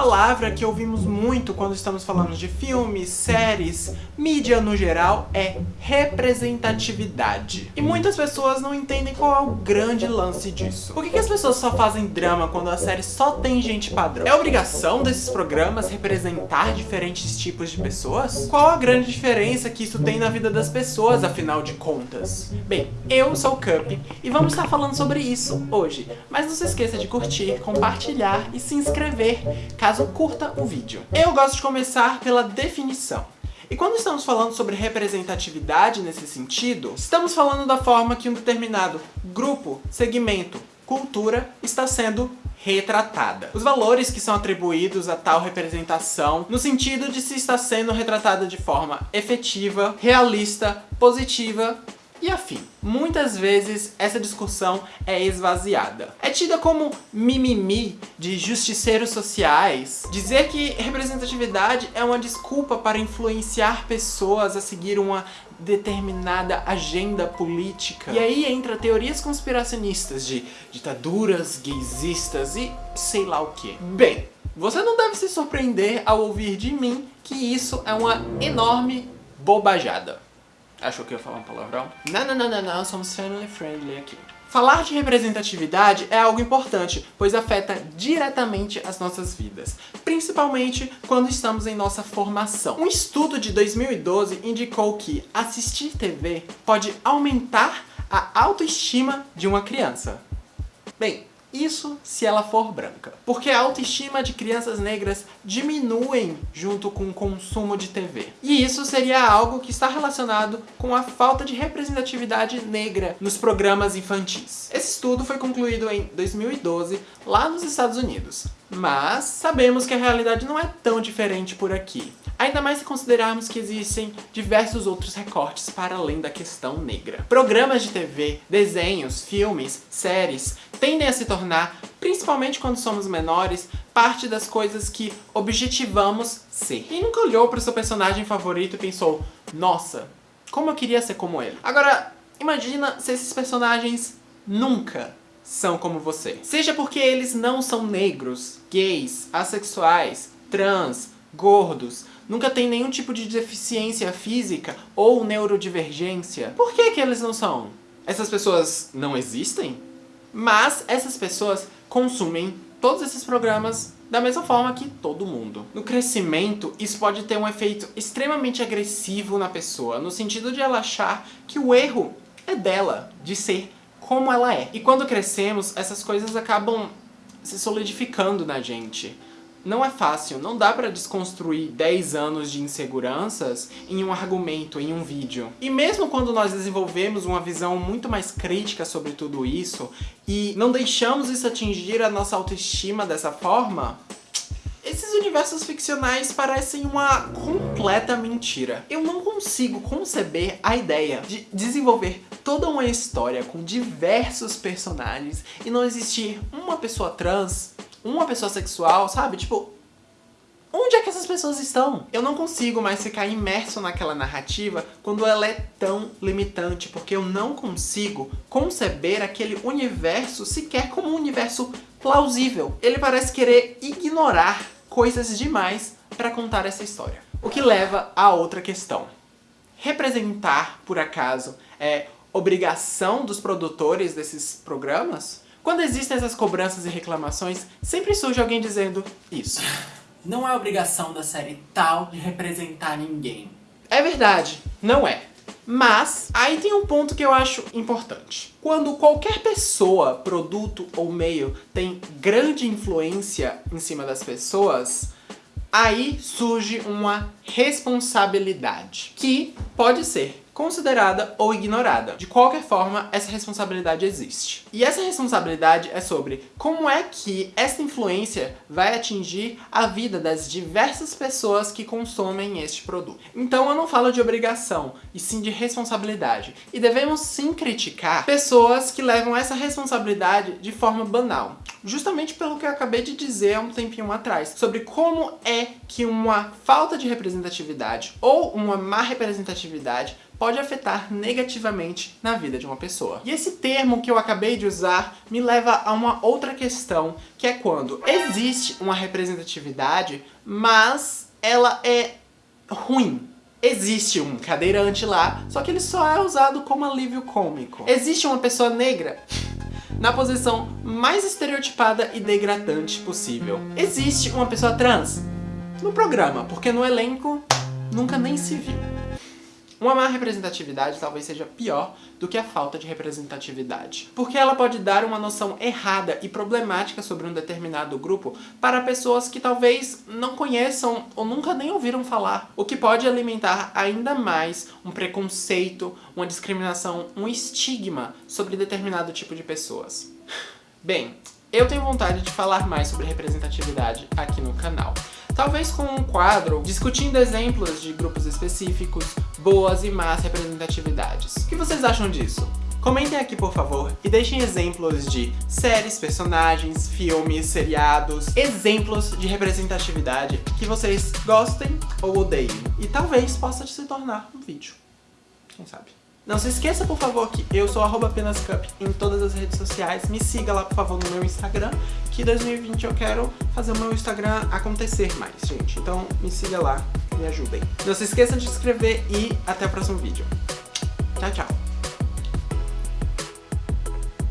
palavra que ouvimos muito quando estamos falando de filmes, séries, mídia no geral é representatividade. E muitas pessoas não entendem qual é o grande lance disso. Por que, que as pessoas só fazem drama quando a série só tem gente padrão? É obrigação desses programas representar diferentes tipos de pessoas? Qual a grande diferença que isso tem na vida das pessoas, afinal de contas? Bem, eu sou o Cup e vamos estar falando sobre isso hoje. Mas não se esqueça de curtir, compartilhar e se inscrever caso curta o vídeo. Eu gosto de começar pela definição. E quando estamos falando sobre representatividade nesse sentido, estamos falando da forma que um determinado grupo, segmento, cultura está sendo retratada. Os valores que são atribuídos a tal representação no sentido de se está sendo retratada de forma efetiva, realista, positiva e afim. Muitas vezes essa discussão é esvaziada. É tida como mimimi de justiceiros sociais. Dizer que representatividade é uma desculpa para influenciar pessoas a seguir uma determinada agenda política. E aí entra teorias conspiracionistas de ditaduras gaysistas e sei lá o que. Bem, você não deve se surpreender ao ouvir de mim que isso é uma enorme bobajada. Achou que eu ia falar um palavrão? Não, não, não, não, não, somos family friendly aqui. Falar de representatividade é algo importante, pois afeta diretamente as nossas vidas, principalmente quando estamos em nossa formação. Um estudo de 2012 indicou que assistir TV pode aumentar a autoestima de uma criança. Bem, isso se ela for branca. Porque a autoestima de crianças negras diminuem junto com o consumo de TV. E isso seria algo que está relacionado com a falta de representatividade negra nos programas infantis. Esse estudo foi concluído em 2012 lá nos Estados Unidos. Mas sabemos que a realidade não é tão diferente por aqui. Ainda mais se considerarmos que existem diversos outros recortes para além da questão negra. Programas de TV, desenhos, filmes, séries tendem a se tornar, principalmente quando somos menores, parte das coisas que objetivamos ser. Quem nunca olhou para o seu personagem favorito e pensou, nossa, como eu queria ser como ele? Agora, imagina se esses personagens nunca são como você. Seja porque eles não são negros, gays, assexuais, trans, gordos, nunca tem nenhum tipo de deficiência física ou neurodivergência. Por que que eles não são? Essas pessoas não existem? Mas essas pessoas consumem todos esses programas da mesma forma que todo mundo. No crescimento, isso pode ter um efeito extremamente agressivo na pessoa, no sentido de ela achar que o erro é dela, de ser como ela é. E quando crescemos, essas coisas acabam se solidificando na gente não é fácil, não dá pra desconstruir 10 anos de inseguranças em um argumento, em um vídeo. E mesmo quando nós desenvolvemos uma visão muito mais crítica sobre tudo isso e não deixamos isso atingir a nossa autoestima dessa forma, esses universos ficcionais parecem uma completa mentira. Eu não consigo conceber a ideia de desenvolver toda uma história com diversos personagens e não existir uma pessoa trans uma pessoa sexual, sabe? Tipo, onde é que essas pessoas estão? Eu não consigo mais ficar imerso naquela narrativa quando ela é tão limitante, porque eu não consigo conceber aquele universo sequer como um universo plausível. Ele parece querer ignorar coisas demais para contar essa história. O que leva a outra questão. Representar, por acaso, é obrigação dos produtores desses programas? Quando existem essas cobranças e reclamações, sempre surge alguém dizendo isso. Não é obrigação da série tal de representar ninguém. É verdade, não é. Mas, aí tem um ponto que eu acho importante. Quando qualquer pessoa, produto ou meio tem grande influência em cima das pessoas, aí surge uma responsabilidade, que pode ser considerada ou ignorada. De qualquer forma, essa responsabilidade existe. E essa responsabilidade é sobre como é que essa influência vai atingir a vida das diversas pessoas que consomem este produto. Então eu não falo de obrigação, e sim de responsabilidade. E devemos sim criticar pessoas que levam essa responsabilidade de forma banal. Justamente pelo que eu acabei de dizer há um tempinho atrás, sobre como é que uma falta de representatividade ou uma má representatividade pode afetar negativamente na vida de uma pessoa. E esse termo que eu acabei de usar me leva a uma outra questão, que é quando existe uma representatividade, mas ela é ruim. Existe um cadeirante lá, só que ele só é usado como alívio cômico. Existe uma pessoa negra na posição mais estereotipada e degradante possível. Existe uma pessoa trans no programa, porque no elenco nunca nem se viu. Uma má representatividade talvez seja pior do que a falta de representatividade, porque ela pode dar uma noção errada e problemática sobre um determinado grupo para pessoas que talvez não conheçam ou nunca nem ouviram falar, o que pode alimentar ainda mais um preconceito, uma discriminação, um estigma sobre determinado tipo de pessoas. Bem, eu tenho vontade de falar mais sobre representatividade aqui no canal. Talvez com um quadro discutindo exemplos de grupos específicos, boas e más representatividades. O que vocês acham disso? Comentem aqui, por favor, e deixem exemplos de séries, personagens, filmes, seriados, exemplos de representatividade que vocês gostem ou odeiem. E talvez possa se tornar um vídeo. Quem sabe? Não se esqueça, por favor, que eu sou apenascup em todas as redes sociais. Me siga lá, por favor, no meu Instagram, que 2020 eu quero fazer o meu Instagram acontecer mais, gente. Então me siga lá, me ajudem. Não se esqueça de se inscrever e até o próximo vídeo. Tchau, tchau.